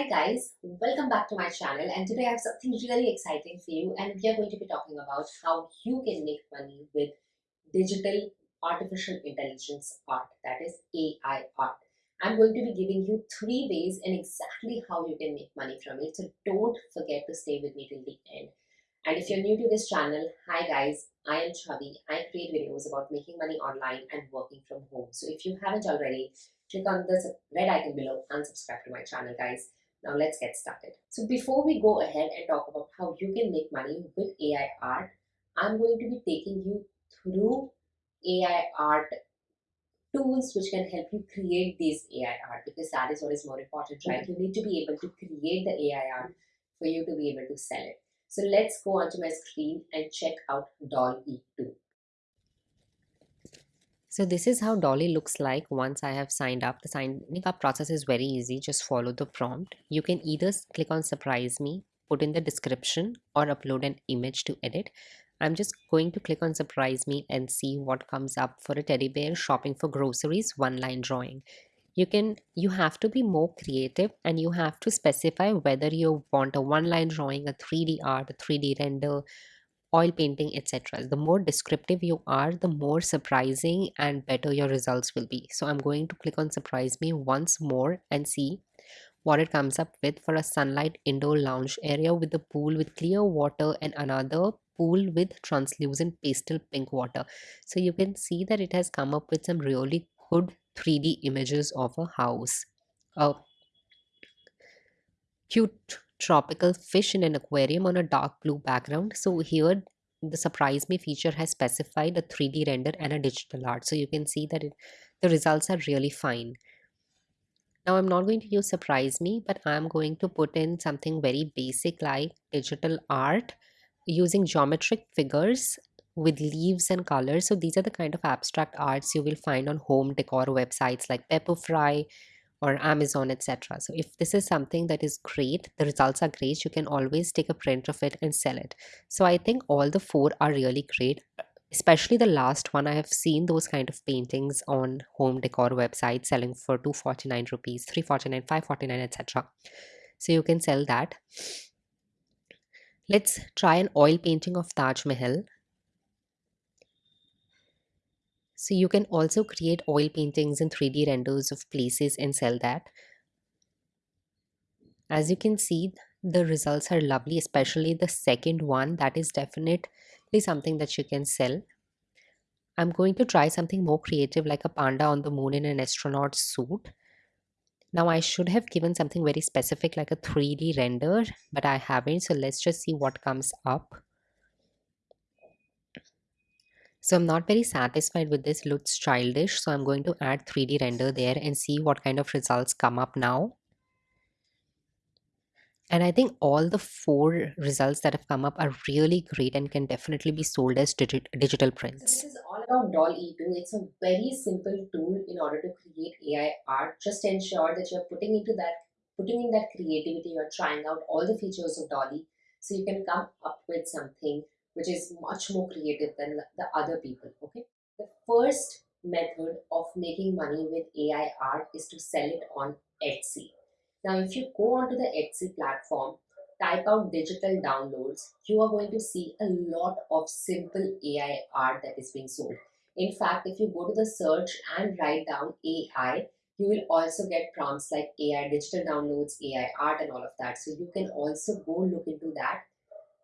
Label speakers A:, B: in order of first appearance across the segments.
A: Hi guys, welcome back to my channel and today I have something really exciting for you and we are going to be talking about how you can make money with digital artificial intelligence art that is AI art. I'm going to be giving you three ways and exactly how you can make money from it so don't forget to stay with me till the end. And if you're new to this channel, hi guys, I am Chavi. I create videos about making money online and working from home. So if you haven't already, click on the red icon below and subscribe to my channel guys. Now let's get started. So before we go ahead and talk about how you can make money with AI art, I'm going to be taking you through AI art tools which can help you create these AI art because that is what is more important, right? You need to be able to create the AI art for you to be able to sell it. So let's go onto my screen and check out DALL-E 2.
B: So this is how DALL-E looks like once I have signed up. The signing up process is very easy. Just follow the prompt. You can either click on surprise me, put in the description or upload an image to edit. I'm just going to click on surprise me and see what comes up for a teddy bear shopping for groceries one line drawing. You can you have to be more creative and you have to specify whether you want a one line drawing, a 3D art, a 3D render, oil painting etc the more descriptive you are the more surprising and better your results will be. So i'm going to click on surprise me once more and see what it comes up with for a sunlight indoor lounge area with a pool with clear water and another pool with translucent pastel pink water. So you can see that it has come up with some really good 3d images of a house. A cute tropical fish in an aquarium on a dark blue background. So here the surprise me feature has specified a 3D render and a digital art. So you can see that it, the results are really fine. Now I'm not going to use surprise me, but I'm going to put in something very basic like digital art using geometric figures with leaves and colors. So these are the kind of abstract arts you will find on home decor websites like Pepperfry, or Amazon, etc. So if this is something that is great, the results are great, you can always take a print of it and sell it. So I think all the four are really great especially the last one i have seen those kind of paintings on home decor websites selling for 249 rupees 349 549 etc so you can sell that let's try an oil painting of taj mahal So you can also create oil paintings and 3D renders of places and sell that. As you can see, the results are lovely, especially the second one. That is definitely something that you can sell. I'm going to try something more creative like a panda on the moon in an astronaut suit. Now I should have given something very specific like a 3D render, but I haven't. So let's just see what comes up. So I'm not very satisfied with this, looks childish. So I'm going to add 3D render there and see what kind of results come up now. And I think all the four results that have come up are really great and can definitely be sold as digi digital prints.
A: So this is all about DALL-E 2. It's a very simple tool in order to create AI art. Just ensure that you're putting into that, putting in that creativity, you're trying out all the features of DALL-E so you can come up with something which is much more creative than the other people okay? The first method of making money with ai art is to sell it on etsy. Now if you go onto the etsy platform type out digital downloads you are going to see a lot of simple ai art that is being sold. In fact if you go to the search and write down ai you will also get prompts like ai digital downloads ai art and all of that. So you can also go look into that.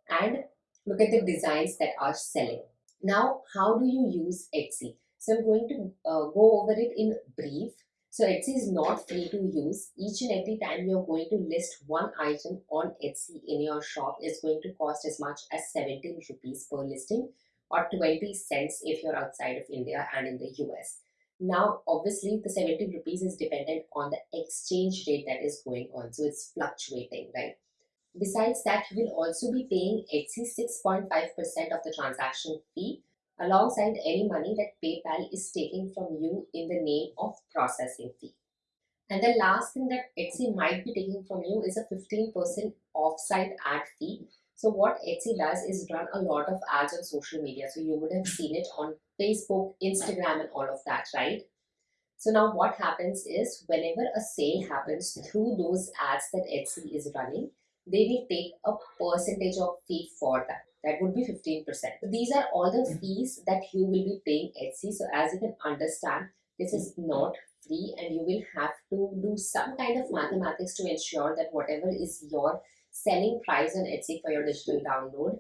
A: And look at the designs that are selling. Now, how do you use Etsy? So I'm going to uh, go over it in brief. So Etsy is not free to use. Each and every time you're going to list one item on Etsy in your shop is going to cost as much as 17 rupees per listing or 20 cents if you're outside of India and in the US. Now, obviously, the 17 rupees is dependent on the exchange rate that is going on. So it's fluctuating, right? Besides that, you will also be paying Etsy 6.5% of the transaction fee alongside any money that PayPal is taking from you in the name of processing fee. And the last thing that Etsy might be taking from you is a 15% offsite ad fee. So what Etsy does is run a lot of ads on social media. So you would have seen it on Facebook, Instagram and all of that, right? So now what happens is whenever a sale happens through those ads that Etsy is running, they will take a percentage of fee for that. That would be 15%. So these are all the mm. fees that you will be paying Etsy. So as you can understand, this is mm. not free and you will have to do some kind of mathematics to ensure that whatever is your selling price on Etsy for your digital download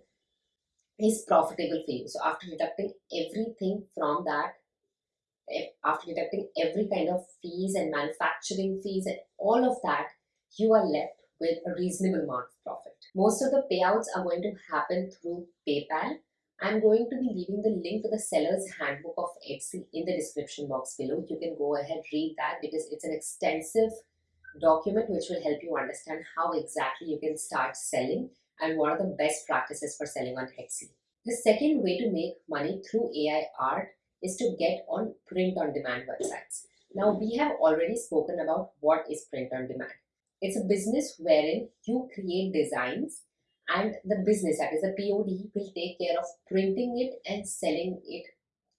A: is profitable for you. So after deducting everything from that, eh, after deducting every kind of fees and manufacturing fees and all of that, you are left with a reasonable amount of profit. Most of the payouts are going to happen through PayPal. I'm going to be leaving the link to the seller's handbook of Etsy in the description box below. You can go ahead read that because it's an extensive document which will help you understand how exactly you can start selling and what are the best practices for selling on Etsy. The second way to make money through AI art is to get on print on demand websites. Now, we have already spoken about what is print on demand. It's a business wherein you create designs and the business, that is a POD, will take care of printing it and selling it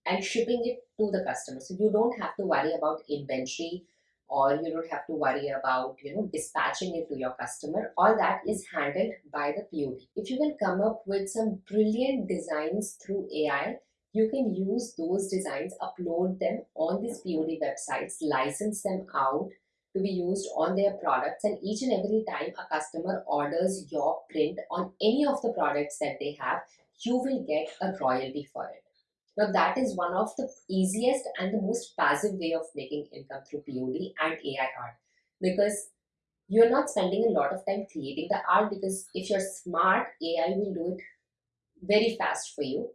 A: and shipping it to the customer. So you don't have to worry about inventory or you don't have to worry about you know dispatching it to your customer all that is handled by the pod if you can come up with some brilliant designs through ai you can use those designs upload them on these pod websites license them out to be used on their products and each and every time a customer orders your print on any of the products that they have you will get a royalty for it now that is one of the easiest and the most passive way of making income through POD and AI art because you're not spending a lot of time creating the art because if you're smart, AI will do it very fast for you.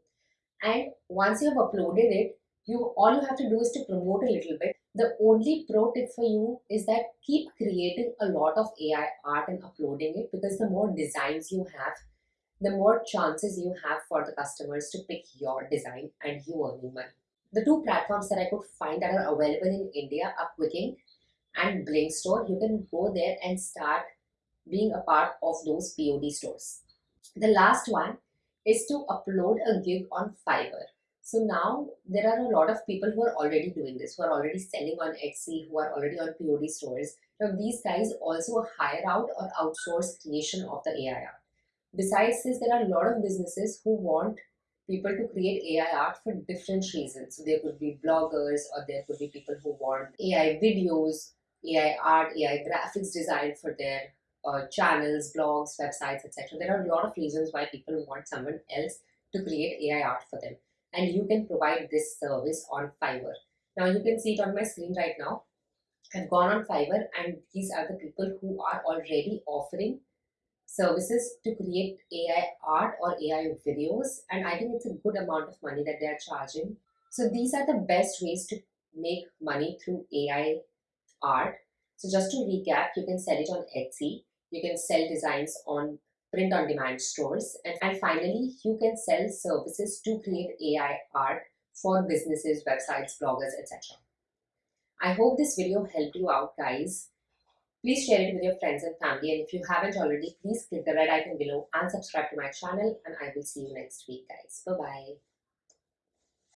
A: And once you have uploaded it, you all you have to do is to promote a little bit. The only pro tip for you is that keep creating a lot of AI art and uploading it because the more designs you have, the more chances you have for the customers to pick your design and you earning money. The two platforms that I could find that are available in India are Qikink and Blinkstore. You can go there and start being a part of those POD stores. The last one is to upload a gig on Fiverr. So now there are a lot of people who are already doing this, who are already selling on Etsy, who are already on POD stores. Now these guys also hire out or outsource creation of the AI art. Besides this, there are a lot of businesses who want people to create AI art for different reasons. So there could be bloggers or there could be people who want AI videos, AI art, AI graphics design for their uh, channels, blogs, websites, etc. There are a lot of reasons why people want someone else to create AI art for them. And you can provide this service on Fiverr. Now you can see it on my screen right now. I've gone on Fiverr and these are the people who are already offering services to create AI art or AI videos. And I think it's a good amount of money that they're charging. So these are the best ways to make money through AI art. So just to recap, you can sell it on Etsy. You can sell designs on print on demand stores. And, and finally, you can sell services to create AI art for businesses, websites, bloggers, etc. I hope this video helped you out guys. Please share it with your friends and family. And if you haven't already, please click the red icon below and subscribe to my channel. And I will see you next week, guys. Bye-bye.